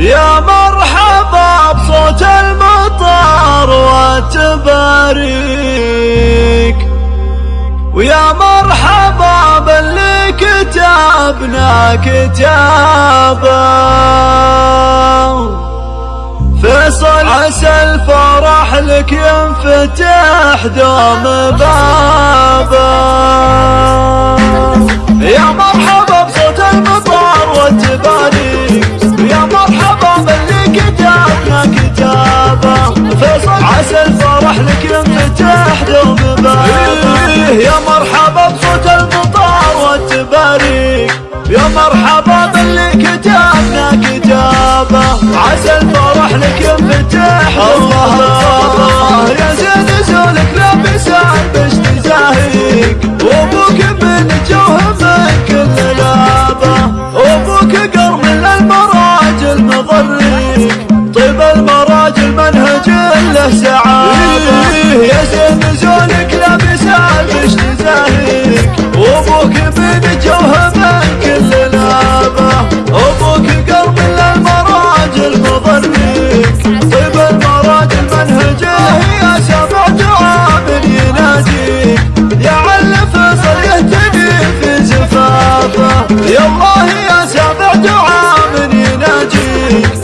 يا مرحبا بصوت المطر والتباريك ويا مرحبا باللي كتبنا كتابه فيصل عسى الفرح لك ينفتح دوم بابه مرحبا بصوت المطر والتباريك يا مرحبا باللي كتابنا كتابة. عسى الفرح لك ينفتح الله. يا زين زولك لابس عربش تزاهيك وابوك من جوه من كل لابة. وابوك قرم للمراجل مضريك. طيب المراجل منهج له سعادة. Ay.